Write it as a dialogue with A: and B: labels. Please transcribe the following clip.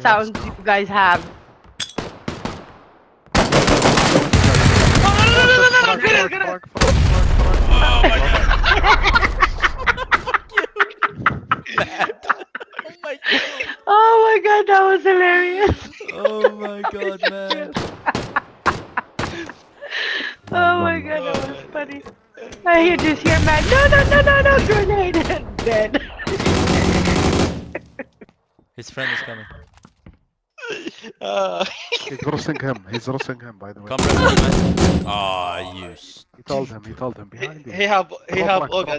A: he
B: sounds you guys have.
A: Front, front, front,
C: Oh my god.
B: Oh my god, that was hilarious.
C: Oh my god, man.
B: Oh, oh my god, that was funny. I hear just hear man. No, no, no, no, no, grenade. Dead.
C: His friend is coming.
D: Uh,
A: He's roasting him. He's roasting him, by the way.
C: Come from man. Ah, you.
A: He told him. He told him
D: he,
A: behind you.
D: he have he have
A: rank,
D: organ.